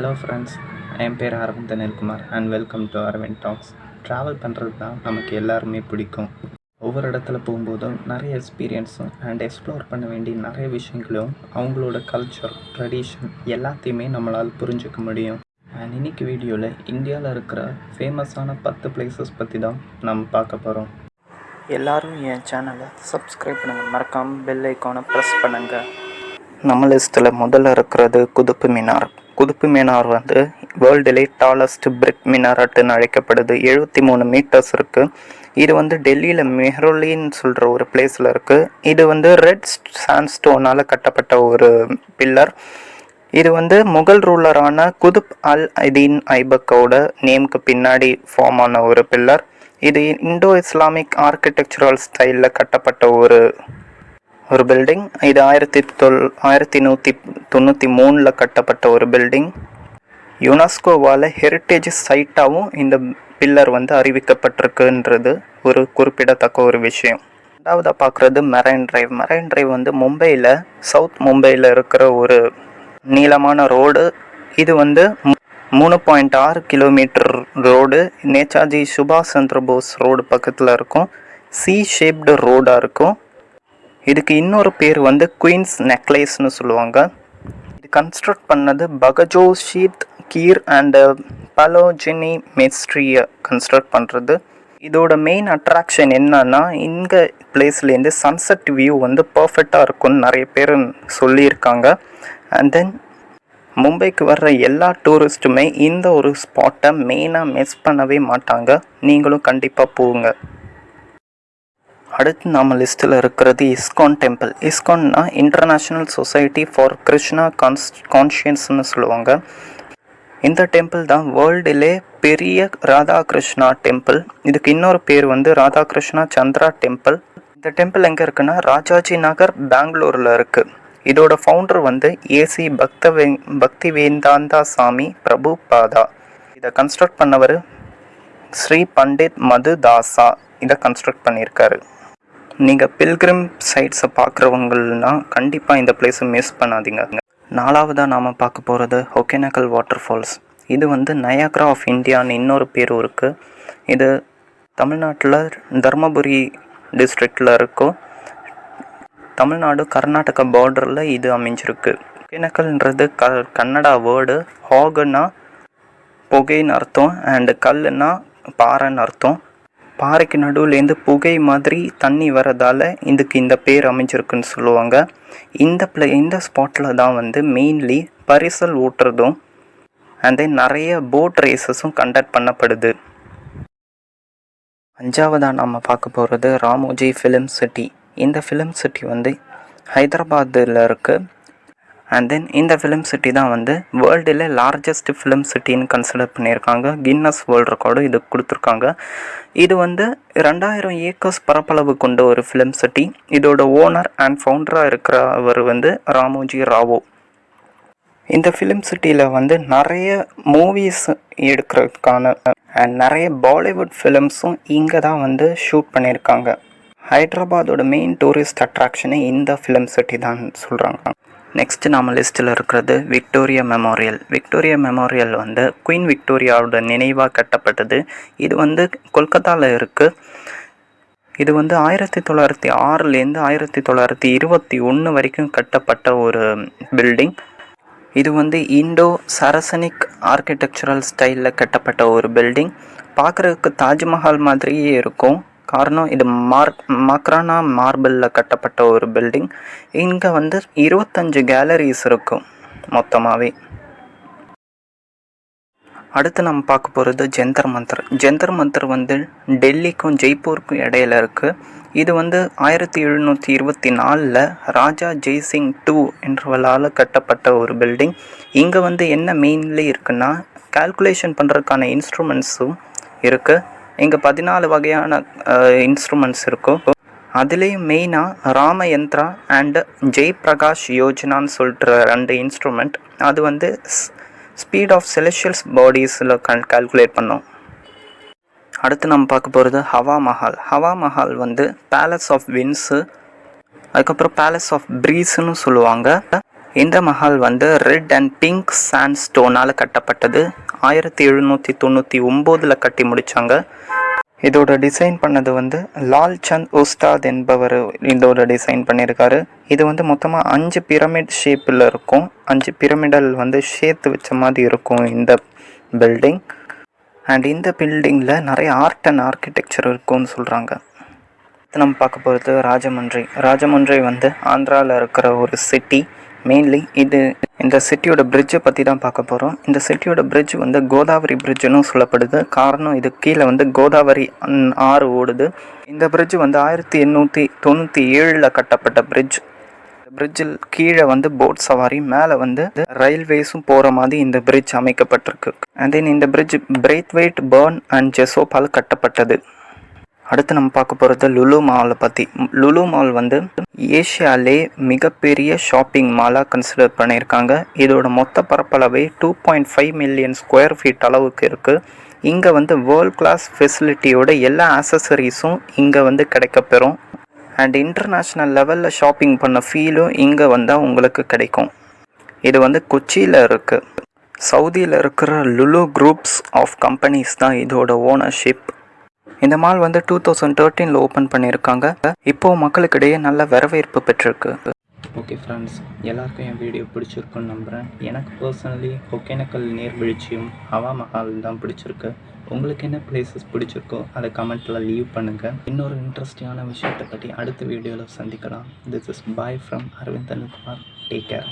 Hello friends என் பேர் Aravind Anilkumar and welcome to Aravind talks travel பண்ணுறது தான் நமக்கு எல்லாருமே பிடிக்கும். ஒவ்வொரு இடத்துல போகும்போதும் நிறைய எக்ஸ்பீரியன்ஸும் அண்ட் எக்ஸ்ப்ளோர் பண்ண வேண்டிய நிறைய விஷயங்களும் அவங்களோட கல்ச்சர் ட்ரெடிஷன் எல்லாத்தையுமே நம்மளால் புரிஞ்சுக்க முடியும். அண்ட் இன்னைக்கு வீடியோவில் இந்தியாவில் இருக்கிற ஃபேமஸான பத்து பிளேசஸ் பற்றி தான் நம்ம பார்க்க போகிறோம் எல்லோரும் என் சேனலை சப்ஸ்கிரைப் பண்ணுங்கள் மறக்காமல் பெல் ஐக்கானை ப்ரெஸ் பண்ணுங்கள் நம்ம லிஸ்ட்டில் முதல்ல இருக்கிறது குதுப்பு மினார். குதுப்பு மினார் வந்து வேர்ல்டுலே டாலஸ்ட் பிரிக் மினாரட்டுன்னு அழைக்கப்படுது. எழுபத்தி மூணு மீட்டர்ஸ் இருக்குது இது வந்து டெல்லியில் மெஹ்ரோலின்னு சொல்கிற ஒரு பிளேஸில் இருக்குது இது வந்து ரெட் சாண்ட்ஸ்டோனால் கட்டப்பட்ட ஒரு பில்லர். இது வந்து முகல் ரூலரான குதுப் அல் அதீன் ஐபக்கோட நேமுக்கு பின்னாடி ஃபார்ம் ஆன ஒரு பில்லர். இது இந்தோ இஸ்லாமிக் ஆர்கிடெக்சரல் ஸ்டைலில் கட்டப்பட்ட ஒரு ஒரு பில்டிங் இது ஆயிரத்தி தொள் ஆயிரத்தி நூற்றி தொண்ணூற்றி மூணில் கட்டப்பட்ட ஒரு பில்டிங் யுனெஸ்கோவால் ஹெரிட்டேஜ் சைட்டாகவும் இந்த பில்லர் வந்து அறிவிக்கப்பட்டிருக்குன்றது ஒரு குறிப்பிடத்தக்க ஒரு விஷயம். ரெண்டாவதாக பார்க்குறது மெரைன் டிரைவ் மெரைன் டிரைவ் வந்து மும்பையில் சவுத் மும்பையில் இருக்கிற ஒரு நீளமான ரோடு இது வந்து மூணு பாயிண்ட் ஆறு கிலோமீட்டர் ரோடு நேதாஜி சுபாஷ் சந்திர போஸ் ரோடு பக்கத்தில் இருக்கும். சி ஷேப்டு ரோடாக இருக்கும். இதுக்கு இன்னொரு பேர் வந்து குயின்ஸ் நெக்லேஸ்னு சொல்லுவாங்க. இது கன்ஸ்ட்ரக்ட் பண்ணது பகஜோ ஷீத் கீர் அண்டு பலோஜினி மெஸ்ட்ரியை கன்ஸ்ட்ரக்ட் பண்ணுறது இதோட மெயின் அட்ராக்ஷன் என்னன்னா இந்த பிளேஸ்லேருந்து சன்செட் வியூ வந்து பர்ஃபெக்டாக இருக்கும்னு நிறைய பேர் சொல்லியிருக்காங்க. அண்ட் தென் மும்பைக்கு வர்ற எல்லா டூரிஸ்ட்டுமே இந்த ஒரு ஸ்பாட்டை மெயினாக மிஸ் பண்ணவே மாட்டாங்க. நீங்களும் கண்டிப்பாக போங்க. அடுத்து நம்ம லிஸ்ட்டில் இருக்கிறது ISKCON temple இஸ்கான்னா international society for Krishna cons கான்ஷியன்ஸ்னு சொல்லுவாங்க. இந்த டெம்பிள் தான் வேர்ல்டிலே பெரிய ராதாகிருஷ்ணா டெம்பிள் இதுக்கு இன்னொரு பேர் வந்து ராதாகிருஷ்ணா சந்திரா டெம்பிள் இந்த டெம்பிள் எங்கே இருக்குன்னா ராஜாஜி நகர் பெங்களூரில் இருக்குது இதோட ஃபவுண்டர் வந்து ஏசி பக்தவே பக்தி வேந்தாந்தா சாமி பிரபு பாதா. இதை கன்ஸ்ட்ரக்ட் பண்ணவர் ஸ்ரீ பண்டித் மது தாசா இதை கன்ஸ்ட்ரக்ட் பண்ணியிருக்காரு. நீங்கள் பில்கிரிம் சைட்ஸை பார்க்குறவங்கன்னா கண்டிப்பாக இந்த பிளேஸை மிஸ் பண்ணாதீங்க. நாலாவதாக நாம் பார்க்க போகிறது ஒகேனக்கல் வாட்டர் ஃபால்ஸ் இது வந்து நயாக்ரா ஆஃப் இந்தியான்னு இன்னொரு பேரும் இருக்குது இது தமிழ்நாட்டில் தர்மபுரி டிஸ்ட்ரிக்டில் இருக்கும் தமிழ்நாடு கர்நாடகா பார்டரில் இது அமைஞ்சிருக்கு. ஒகேனக்கல்ன்றது க கன்னடா வேர்டு ஹாகுன்னா புகைன்னு அர்த்தம் அண்டு கல்லுன்னா பாறைன்னு அர்த்தம். பாறைக்கு நடுவுலேருந்து புகை மாதிரி தண்ணி வரதால் இதுக்கு இந்த பேர் அமைஞ்சிருக்குன்னு சொல்லுவாங்க. இந்த பிளே இந்த ஸ்பாட்டில் தான் வந்து மெயின்லி பரிசல் ஊட்டுறதும் அண்ட் தென் நிறைய போட் ரேசஸும் கண்டக்ட் பண்ணப்படுது. அஞ்சாவதாக நம்ம பார்க்க போகிறது ராமோஜி ஃபிலிம் சிட்டி இந்த ஃபிலிம் சிட்டி வந்து ஹைதராபாத்தில் இருக்குது அண்ட் தென் இந்த ஃபிலிம் சிட்டி தான் வந்து வேர்ல்டில் லார்ஜஸ்ட் ஃபிலிம் சிட்டின்னு கன்சிடர் பண்ணியிருக்காங்க. கின்னஸ் வேர்ல்டு ரெக்கார்டும் இது கொடுத்துருக்காங்க. இது வந்து ரெண்டாயிரம் ஏக்கர்ஸ் பரப்பளவு கொண்ட ஒரு ஃபிலிம் சிட்டி இதோட ஓனர் அண்ட் ஃபவுண்டராக இருக்கிறவர் வந்து ராமோஜி ராவோ. இந்த ஃபிலிம் சிட்டியில் வந்து நிறைய மூவிஸ் எடுக்கிறதுக்கான அண்ட் நிறைய பாலிவுட் ஃபிலிம்ஸும் இங்கே தான் வந்து ஷூட் பண்ணியிருக்காங்க. ஹைதராபாதோட மெயின் டூரிஸ்ட் அட்ராக்ஷனே இந்த ஃபிலிம் சிட்டி தான் சொல்கிறாங்க நெக்ஸ்ட் நம்ம லிஸ்ட்டில் இருக்கிறது விக்டோரியா மெமோரியல் விக்டோரியா மெமோரியல் வந்து குயின் விக்டோரியாவோட நினைவாக கட்டப்பட்டது. இது வந்து கொல்கத்தாவில் இருக்குது இது வந்து ஆயிரத்தி தொள்ளாயிரத்தி ஆறுலேருந்து ஆயிரத்தி தொள்ளாயிரத்தி இருபத்தி ஒன்று வரைக்கும் கட்டப்பட்ட ஒரு பில்டிங் இது வந்து இண்டோ சரசனிக் ஆர்கிடெக்சரல் ஸ்டைலில் கட்டப்பட்ட ஒரு பில்டிங் பார்க்குறதுக்கு தாஜ்மஹால் மாதிரியே இருக்கும். காரணம் இது மார்க் மக்ரானா மார்பிளில் கட்டப்பட்ட ஒரு பில்டிங் இங்கே வந்து இருபத்தஞ்சு கேலரிஸ் இருக்கும் மொத்தமாகவே அடுத்து நம்ம பார்க்க போகிறது ஜந்தர் மந்தர். ஜந்தர் மந்தர் வந்து டெல்லிக்கும் ஜெய்ப்பூருக்கும் இடையில இருக்குது இது வந்து ஆயிரத்தி எழுநூற்றி இருபத்தி நாலில் ராஜா ஜெய்சிங் டூ என்றவளால் கட்டப்பட்ட ஒரு பில்டிங் இங்கே வந்து என்ன மெயின்லி இருக்குன்னா கால்குலேஷன் பண்ணுறதுக்கான இன்ஸ்ட்ருமெண்ட்ஸும் இருக்குது இங்கே பதினாலு வகையான இன்ஸ்ட்ருமெண்ட்ஸ் இருக்கும் அதுலேயும் மெயினாக ராமயந்த்ரா அண்டு ஜெய் பிரகாஷ் யோஜனான்னு சொல்கிற ரெண்டு இன்ஸ்ட்ருமெண்ட் அது வந்து ஸ்பீட் ஆஃப் செலஷியல்ஸ் பாடிஸில் கல் கால்குலேட் பண்ணோம். அடுத்து நம்ம பார்க்க போகிறது ஹவா மஹால். ஹவா மஹால் வந்து பேலஸ் ஆஃப் வின்ஸு அதுக்கப்புறம் பேலஸ் ஆஃப் ப்ரீஸுன்னு சொல்லுவாங்க. இந்த மஹால் வந்து ரெட் அண்ட் பிங்க் சாண்ட் ஸ்டோனால் கட்டப்பட்டது. ஆயிரத்தி எழுநூற்றி தொண்ணூற்றி ஒம்போதில் கட்டி முடித்தாங்க இதோட டிசைன் பண்ணது வந்து லால் சந்த் உஸ்தாத் என்பவர் இதோட டிசைன் பண்ணியிருக்காரு இது வந்து மொத்தமாக அஞ்சு பிரமிட் ஷேப்பில் இருக்கும். அஞ்சு பிரமிடல் வந்து சேர்த்து வச்ச மாதிரி இருக்கும் இந்த பில்டிங் அண்ட் இந்த பில்டிங்கில் நிறைய ஆர்ட் அண்ட் ஆர்கிடெக்சர் இருக்கும்னு சொல்கிறாங்க நம்ம பார்க்க போகிறது ராஜமன்றி. ராஜமன்றி வந்து ஆந்திராவில் இருக்கிற ஒரு சிட்டி மெயின்லி இது இந்த சிட்டியோட பிரிட்ஜை பற்றி தான் பார்க்க போகிறோம் இந்த சிட்டியோட பிரிட்ஜ் வந்து கோதாவரி பிரிட்ஜுன்னு சொல்லப்படுது. காரணம் இது கீழே வந்து கோதாவரி ஆறு ஓடுது. இந்த பிரிட்ஜ் வந்து ஆயிரத்தி எண்ணூற்றி தொண்ணூற்றி ஏழில் கட்டப்பட்ட பிரிட்ஜ் பிரிட்ஜில் கீழே வந்து போட் சவாரி மேலே வந்து ரயில்வேஸும் போகிற மாதிரி இந்த பிரிட்ஜ் அமைக்கப்பட்டிருக்கு. அண்ட் தென் இந்த பிரிட்ஜ் பிரெய்த்வெயிட் பர்ன் அண்ட் ஜெசோப்பால் கட்டப்பட்டது. அடுத்து நம்ம பார்க்க போகிறது லுலு மாலை பற்றி லுலு மால் வந்து ஏஷியாலே மிகப்பெரிய ஷாப்பிங் மாலாக கன்சிடர் பண்ணியிருக்காங்க. இதோட மொத்த பரப்பளவே two point five million square feet அளவுக்கு இருக்குது இங்கே வந்து வேர்ல்ட் கிளாஸ் ஃபெசிலிட்டியோட எல்லா ஆக்சசரிஸும் இங்கே வந்து கிடைக்கப்பெறும் அண்ட் இன்டர்நேஷ்னல் லெவலில் ஷாப்பிங் பண்ண ஃபீலும் இங்கே வந்தால் உங்களுக்கு கிடைக்கும். இது வந்து கொச்சியில் இருக்குது சவுதியில் இருக்கிற லுலு குரூப்ஸ் ஆஃப் கம்பெனிஸ் தான் இதோட ஓனர்ஷிப் இந்த மால் வந்து டூ தௌசண்ட் தேர்ட்டீனில் ஓப்பன் பண்ணியிருக்காங்க. இப்போது மக்களுக்கிடையே நல்ல வரவேற்பு பெற்றிருக்கு. ஓகே ஃப்ரெண்ட்ஸ் எல்லாருக்கும் என் வீடியோ பிடிச்சிருக்குன்னு நம்புகிறேன் எனக்கு பர்சனலி ஒகேனக்கல் நீர்வீழ்ச்சியும் ஹவா மஹால் தான் பிடிச்சிருக்கு. உங்களுக்கு என்ன பிளேசஸ் பிடிச்சிருக்கோ அதை கமெண்ட்டில் லீவ் பண்ணுங்கள் இன்னொரு இன்ட்ரெஸ்டிங்கான விஷயத்தை பற்றி அடுத்த வீடியோவில் சந்திக்கலாம். This is bye from Aravindan Kumar take care